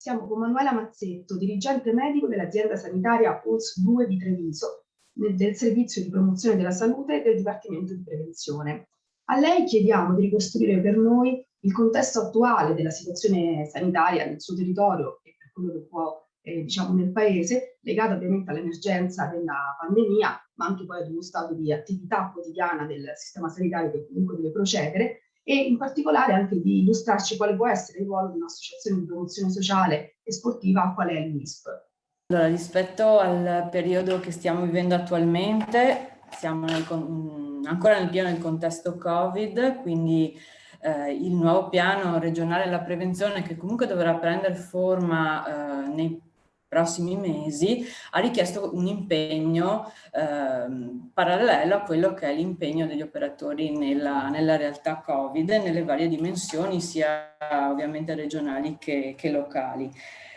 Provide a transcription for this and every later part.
Siamo con Manuela Mazzetto, dirigente medico dell'azienda sanitaria PULS 2 di Treviso, del servizio di promozione della salute del Dipartimento di Prevenzione. A lei chiediamo di ricostruire per noi il contesto attuale della situazione sanitaria nel suo territorio e per quello che può eh, diciamo nel paese, legata ovviamente all'emergenza della pandemia, ma anche poi ad uno stato di attività quotidiana del sistema sanitario che comunque deve procedere, e in particolare anche di illustrarci quale può essere il ruolo di un'associazione di promozione sociale e sportiva qual è l'ISP. Allora, rispetto al periodo che stiamo vivendo attualmente, siamo nel, ancora nel pieno del contesto Covid, quindi eh, il nuovo piano regionale della prevenzione che comunque dovrà prendere forma eh, nei prossimi mesi, ha richiesto un impegno eh, parallelo a quello che è l'impegno degli operatori nella, nella, realtà Covid nelle varie dimensioni, sia ovviamente regionali che, che locali.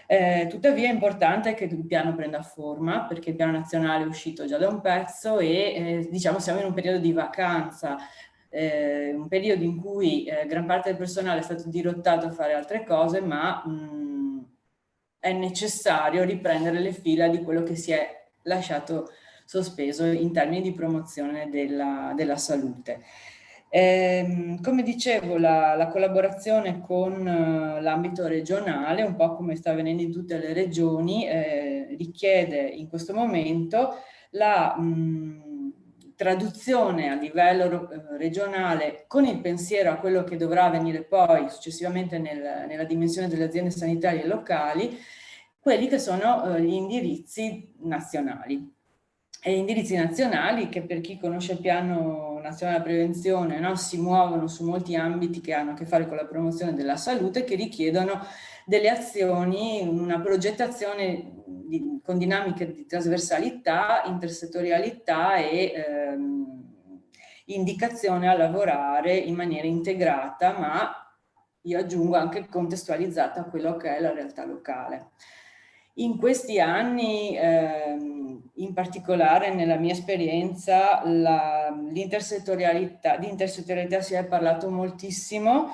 Eh, tuttavia è importante che il piano prenda forma perché il piano nazionale è uscito già da un pezzo e eh, diciamo siamo in un periodo di vacanza, eh, un periodo in cui eh, gran parte del personale è stato dirottato a fare altre cose ma mh, è necessario riprendere le fila di quello che si è lasciato sospeso in termini di promozione della, della salute. Eh, come dicevo, la, la collaborazione con uh, l'ambito regionale, un po' come sta avvenendo in tutte le regioni, eh, richiede in questo momento la mh, traduzione a livello uh, regionale con il pensiero a quello che dovrà avvenire poi successivamente nel, nella dimensione delle aziende sanitarie locali, quelli che sono uh, gli indirizzi nazionali. E indirizzi nazionali che per chi conosce il piano nazionale della prevenzione no, si muovono su molti ambiti che hanno a che fare con la promozione della salute che richiedono delle azioni, una progettazione di, con dinamiche di trasversalità, intersettorialità e ehm, indicazione a lavorare in maniera integrata ma io aggiungo anche contestualizzata a quello che è la realtà locale. In questi anni, ehm, in particolare nella mia esperienza, l'intersettorialità, di intersettorialità si è parlato moltissimo.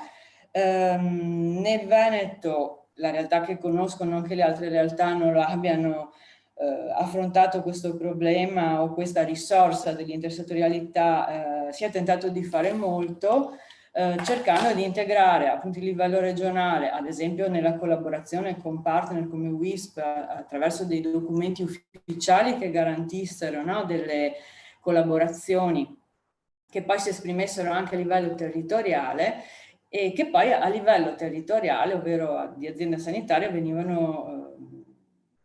Ehm, nel Veneto, la realtà che conoscono, anche le altre realtà non abbiano eh, affrontato questo problema o questa risorsa dell'intersettorialità, eh, si è tentato di fare molto, eh, cercando di integrare appunto il livello regionale, ad esempio nella collaborazione con partner come WISP attraverso dei documenti ufficiali che garantissero no, delle collaborazioni che poi si esprimessero anche a livello territoriale e che poi a livello territoriale, ovvero di azienda sanitaria, venivano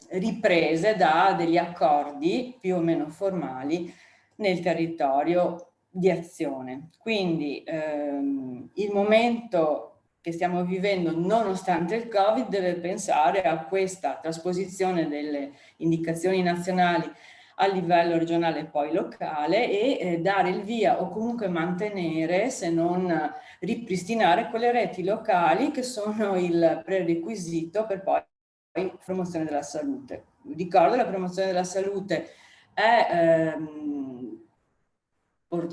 eh, riprese da degli accordi più o meno formali nel territorio di azione. Quindi ehm, il momento che stiamo vivendo nonostante il Covid deve pensare a questa trasposizione delle indicazioni nazionali a livello regionale e poi locale e eh, dare il via o comunque mantenere se non ripristinare quelle reti locali che sono il prerequisito per poi promozione della salute. Ricordo la promozione della salute è ehm,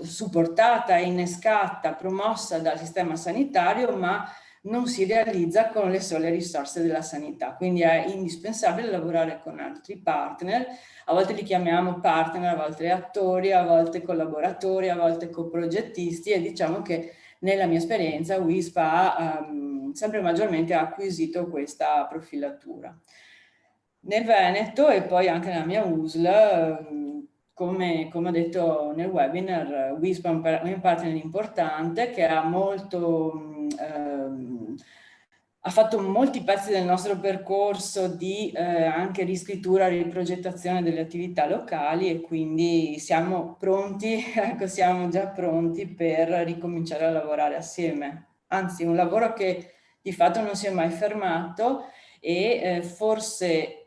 supportata, innescata, promossa dal sistema sanitario, ma non si realizza con le sole risorse della sanità. Quindi è indispensabile lavorare con altri partner, a volte li chiamiamo partner, a volte attori, a volte collaboratori, a volte coprogettisti e diciamo che nella mia esperienza WISP ha um, sempre maggiormente acquisito questa profilatura. Nel Veneto e poi anche nella mia USL um, come, come, ho detto nel webinar, WISP è un partner importante che ha molto, ehm, ha fatto molti pezzi del nostro percorso di eh, anche riscrittura, riprogettazione delle attività locali e quindi siamo pronti, ecco siamo già pronti per ricominciare a lavorare assieme. Anzi un lavoro che di fatto non si è mai fermato e eh, forse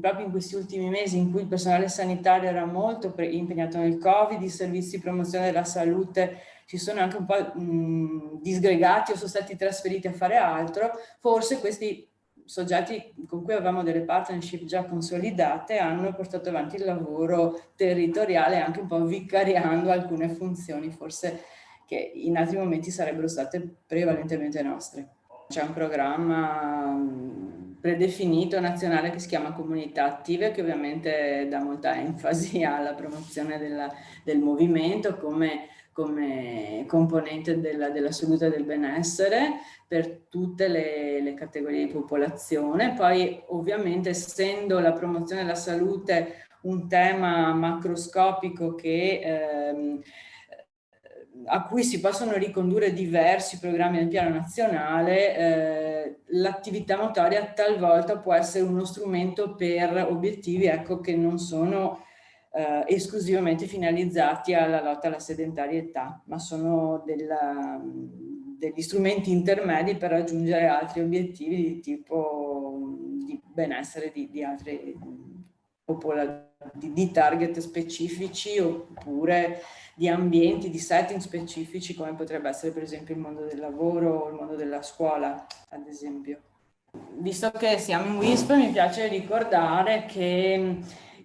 proprio in questi ultimi mesi in cui il personale sanitario era molto impegnato nel Covid, i servizi di promozione della salute si sono anche un po' mh, disgregati o sono stati trasferiti a fare altro, forse questi soggetti con cui avevamo delle partnership già consolidate hanno portato avanti il lavoro territoriale anche un po' vicariando alcune funzioni forse che in altri momenti sarebbero state prevalentemente nostre. C'è un programma predefinito nazionale che si chiama comunità attive che ovviamente dà molta enfasi alla promozione della, del movimento come, come componente della, della, salute e del benessere per tutte le, le, categorie di popolazione. Poi ovviamente essendo la promozione della salute un tema macroscopico che ehm, a cui si possono ricondurre diversi programmi del piano nazionale, eh, l'attività motoria talvolta può essere uno strumento per obiettivi ecco, che non sono eh, esclusivamente finalizzati alla lotta alla sedentarietà, ma sono della, degli strumenti intermedi per raggiungere altri obiettivi di tipo di benessere di, di altri di, di target specifici oppure di ambienti, di setting specifici come potrebbe essere per esempio il mondo del lavoro o il mondo della scuola ad esempio. Visto che siamo in WISP mi piace ricordare che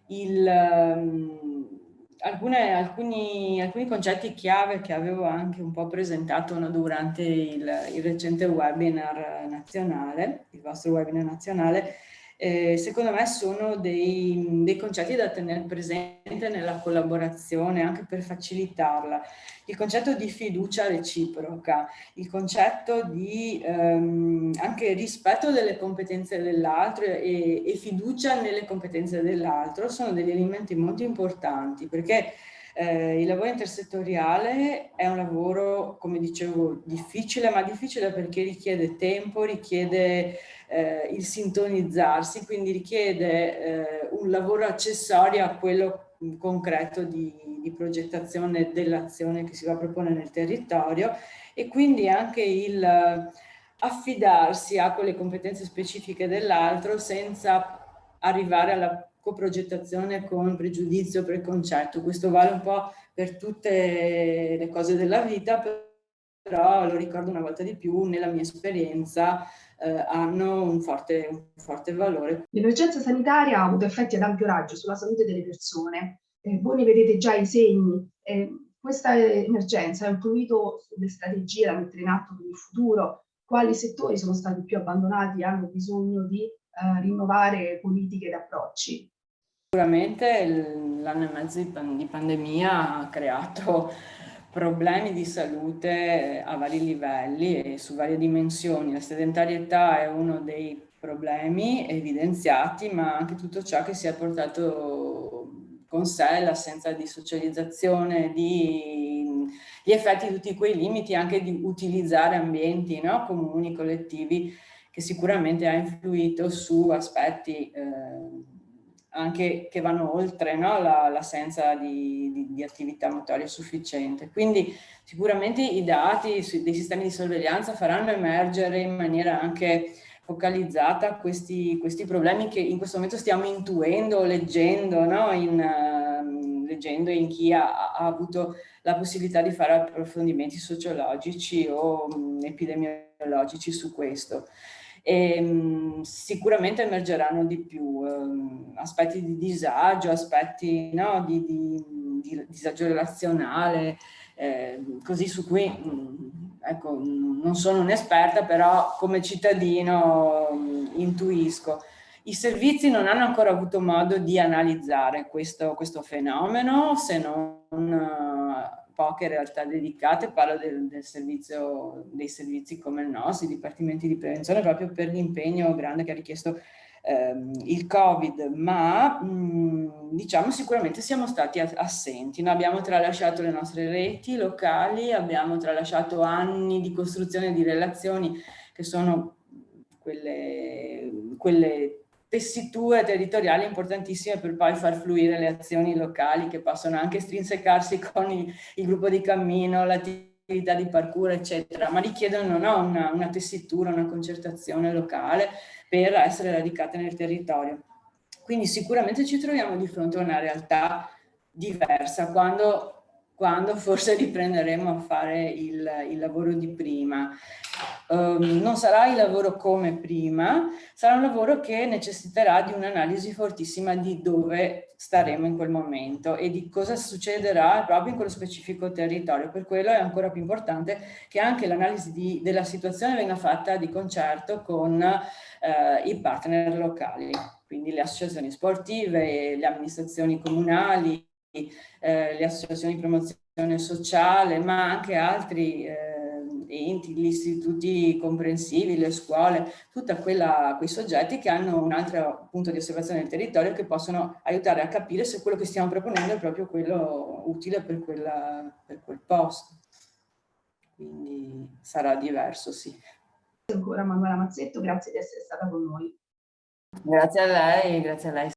il, alcune, alcuni, alcuni, concetti chiave che avevo anche un po' presentato durante il, il recente webinar nazionale, il vostro webinar nazionale, eh, secondo me sono dei, dei, concetti da tenere presente nella collaborazione anche per facilitarla. Il concetto di fiducia reciproca, il concetto di ehm, anche rispetto delle competenze dell'altro e, e fiducia nelle competenze dell'altro sono degli elementi molto importanti perché eh, il lavoro intersettoriale è un lavoro, come dicevo, difficile, ma difficile perché richiede tempo, richiede eh, il sintonizzarsi, quindi richiede eh, un lavoro accessorio a quello concreto di, di progettazione dell'azione che si va a proporre nel territorio e quindi anche il affidarsi a quelle competenze specifiche dell'altro senza arrivare alla coprogettazione con pregiudizio, preconcetto. Questo vale un po' per tutte le cose della vita, però lo ricordo una volta di più, nella mia esperienza eh, hanno un forte, un forte valore. L'emergenza sanitaria ha avuto effetti ad ampio raggio sulla salute delle persone. Eh, voi ne vedete già i segni. Eh, questa emergenza ha influito sulle strategie da mettere in atto per il futuro. Quali settori sono stati più abbandonati e hanno bisogno di eh, rinnovare politiche ed approcci? Sicuramente l'anno e mezzo di pandemia ha creato problemi di salute a vari livelli e su varie dimensioni. La sedentarietà è uno dei problemi evidenziati, ma anche tutto ciò che si è portato con sé, l'assenza di socializzazione, di, gli effetti di tutti quei limiti, anche di utilizzare ambienti no? comuni, collettivi, che sicuramente ha influito su aspetti eh, anche che vanno oltre no? l'assenza la, di, di, di, attività motoria sufficiente. Quindi sicuramente i dati dei sistemi di sorveglianza faranno emergere in maniera anche focalizzata questi, questi problemi che in questo momento stiamo intuendo, leggendo, no? in, uh, leggendo in chi ha, ha, avuto la possibilità di fare approfondimenti sociologici o um, epidemiologici su questo e mh, sicuramente emergeranno di più eh, aspetti di disagio, aspetti no, di, di, di, disagio relazionale, eh, così su cui mh, ecco, non sono un'esperta, però come cittadino mh, intuisco. I servizi non hanno ancora avuto modo di analizzare questo, questo fenomeno se non poche realtà dedicate, parlo del, del servizio, dei servizi come il nostro, i dipartimenti di prevenzione, proprio per l'impegno grande che ha richiesto ehm, il Covid, ma mh, diciamo sicuramente siamo stati assenti, Noi abbiamo tralasciato le nostre reti locali, abbiamo tralasciato anni di costruzione di relazioni che sono quelle, quelle tessiture territoriali importantissime per poi far fluire le azioni locali che possono anche strinsecarsi con il, il gruppo di cammino, l'attività di parkour, eccetera, ma richiedono no, una, una tessitura, una concertazione locale per essere radicate nel territorio. Quindi sicuramente ci troviamo di fronte a una realtà diversa quando quando forse riprenderemo a fare il, il lavoro di prima. Um, non sarà il lavoro come prima, sarà un lavoro che necessiterà di un'analisi fortissima di dove staremo in quel momento e di cosa succederà proprio in quello specifico territorio. Per quello è ancora più importante che anche l'analisi della situazione venga fatta di concerto con eh, i partner locali, quindi le associazioni sportive, le amministrazioni comunali, eh, le associazioni di promozione sociale, ma anche altri eh, enti, gli istituti comprensivi, le scuole, tutti quei soggetti che hanno un altro punto di osservazione del territorio che possono aiutare a capire se quello che stiamo proponendo è proprio quello utile per, quella, per quel posto. Quindi sarà diverso, sì. Ancora Manuela Mazzetto, grazie di essere stata con noi. Grazie a lei, grazie a lei.